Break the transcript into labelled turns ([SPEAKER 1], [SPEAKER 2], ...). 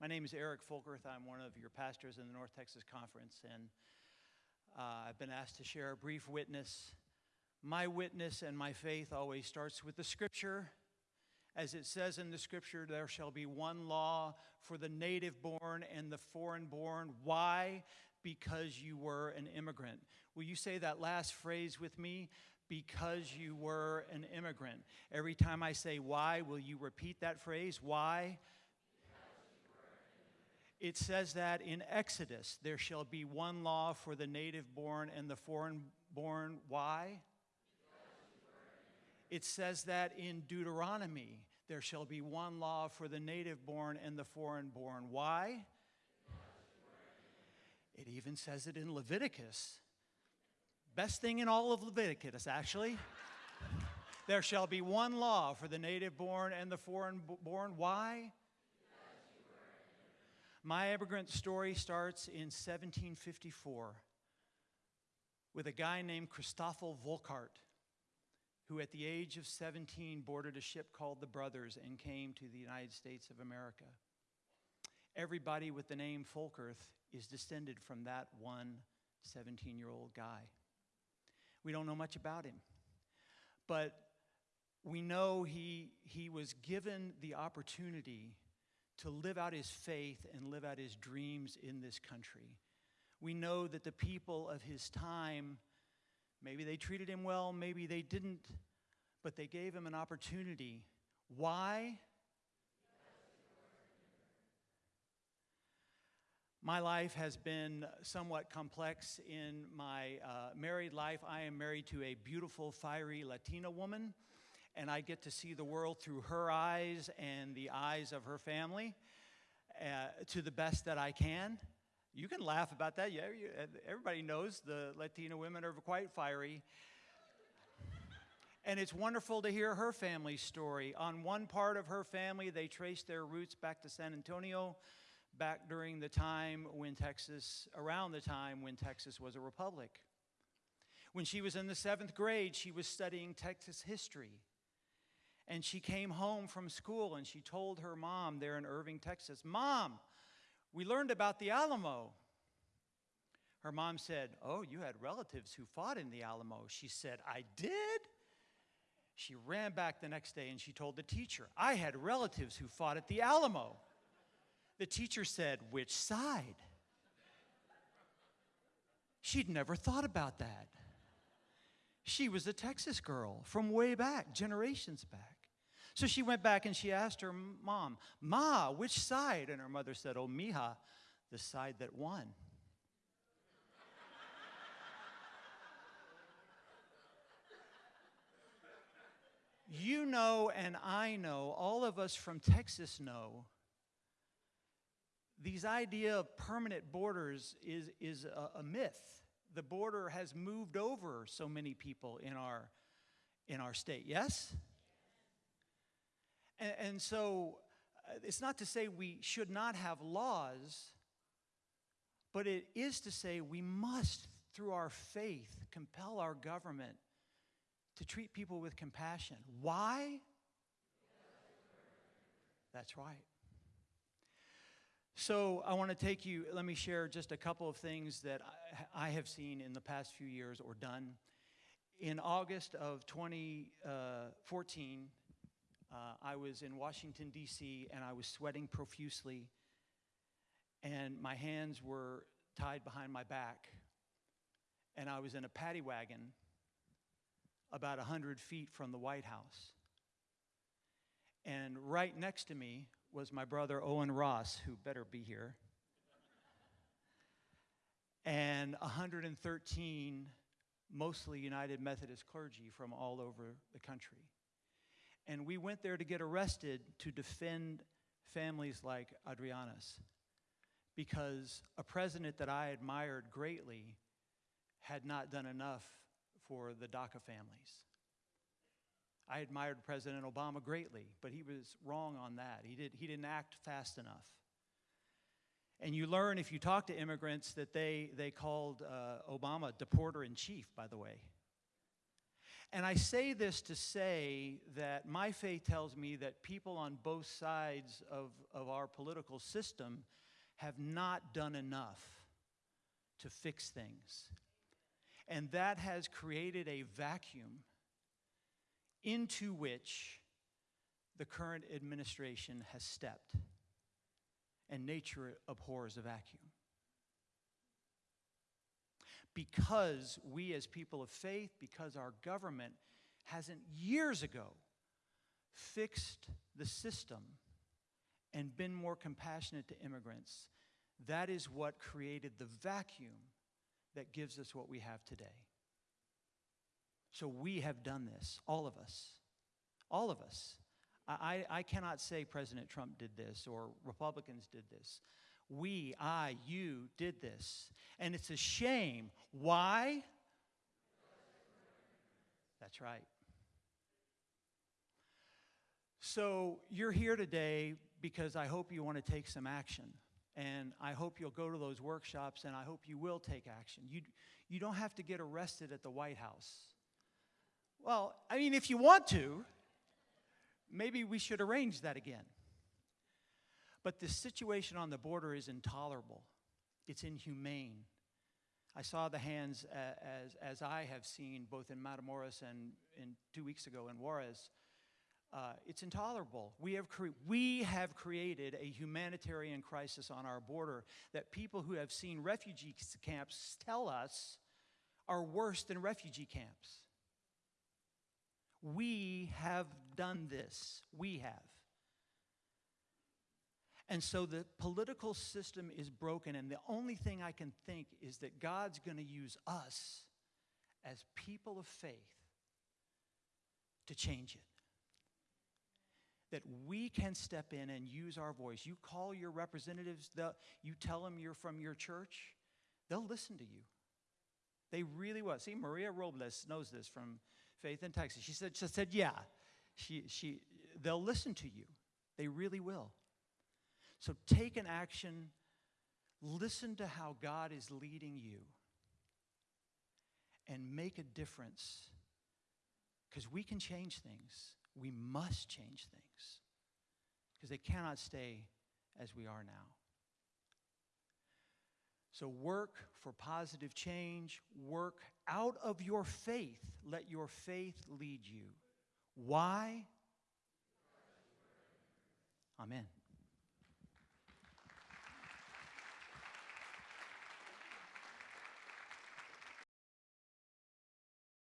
[SPEAKER 1] My name is Eric Folkerth. I'm one of your pastors in the North Texas Conference, and uh, I've been asked to share a brief witness. My witness and my faith always starts with the scripture. As it says in the scripture, there shall be one law for the native born and the foreign born. Why? Because you were an immigrant. Will you say that last phrase with me? Because you were an immigrant. Every time I say why, will you repeat that phrase? Why? It says that in Exodus, there shall be one law for the native born and the foreign born. Why? It says that in Deuteronomy, there shall be one law for the native born and the foreign born. Why? It even says it in Leviticus. Best thing in all of Leviticus, actually. there shall be one law for the native born and the foreign born. Why? My immigrant story starts in 1754 with a guy named Christoffel Volkart, who at the age of 17 boarded a ship called the Brothers and came to the United States of America. Everybody with the name Folkerth is descended from that one 17 year old guy. We don't know much about him, but we know he, he was given the opportunity to live out his faith and live out his dreams in this country. We know that the people of his time, maybe they treated him well, maybe they didn't, but they gave him an opportunity. Why? My life has been somewhat complex in my uh, married life. I am married to a beautiful, fiery Latina woman and I get to see the world through her eyes and the eyes of her family uh, to the best that I can. You can laugh about that. Yeah, you, everybody knows the Latina women are quite fiery. And it's wonderful to hear her family story. On one part of her family, they trace their roots back to San Antonio, back during the time when Texas, around the time when Texas was a republic. When she was in the seventh grade, she was studying Texas history. And she came home from school and she told her mom there in Irving, Texas, Mom, we learned about the Alamo. Her mom said, Oh, you had relatives who fought in the Alamo. She said, I did? She ran back the next day and she told the teacher, I had relatives who fought at the Alamo. The teacher said, Which side? She'd never thought about that. She was a Texas girl from way back, generations back. So she went back and she asked her mom, Ma, which side? And her mother said, Oh, mija, the side that won. you know, and I know, all of us from Texas know, these idea of permanent borders is, is a, a myth. The border has moved over so many people in our, in our state, yes? And, and so uh, it's not to say we should not have laws, but it is to say we must, through our faith, compel our government to treat people with compassion. Why? That's right. So, I want to take you, let me share just a couple of things that I, have seen in the past few years or done. In August of 2014, uh, I was in Washington, D.C., and I was sweating profusely, and my hands were tied behind my back, and I was in a paddy wagon about 100 feet from the White House. And right next to me was my brother Owen Ross, who better be here, and 113 mostly United Methodist clergy from all over the country. And we went there to get arrested to defend families like Adriana's because a president that I admired greatly had not done enough for the DACA families. I admired President Obama greatly, but he was wrong on that. He, did, he didn't act fast enough. And you learn if you talk to immigrants that they, they called uh, Obama deporter in chief, by the way. And I say this to say that my faith tells me that people on both sides of, of our political system have not done enough to fix things. And that has created a vacuum into which the current administration has stepped. And nature abhors a vacuum. Because we, as people of faith, because our government hasn't years ago fixed the system and been more compassionate to immigrants, that is what created the vacuum that gives us what we have today. So we have done this, all of us. All of us. I, I cannot say President Trump did this or Republicans did this. We, I, you did this. And it's a shame. Why? That's right. So you're here today because I hope you want to take some action. And I hope you'll go to those workshops and I hope you will take action. You, you don't have to get arrested at the White House. Well, I mean, if you want to, maybe we should arrange that again. But the situation on the border is intolerable, it's inhumane. I saw the hands as, as I have seen both in Matamoros and in two weeks ago in Juarez uh, it's intolerable. We have, we have created a humanitarian crisis on our border that people who have seen refugee camps tell us are worse than refugee camps. We have done this. We have. And so the political system is broken, and the only thing I can think is that God's going to use us as people of faith to change it that we can step in and use our voice. You call your representatives, you tell them you're from your church, they'll listen to you. They really will. See, Maria Robles knows this from Faith in Texas. She said, she said yeah, she, she, they'll listen to you. They really will. So take an action. Listen to how God is leading you and make a difference because we can change things we must change things because they cannot stay as we are now. So work for positive change. Work out of your faith. Let your faith lead you. Why? Amen.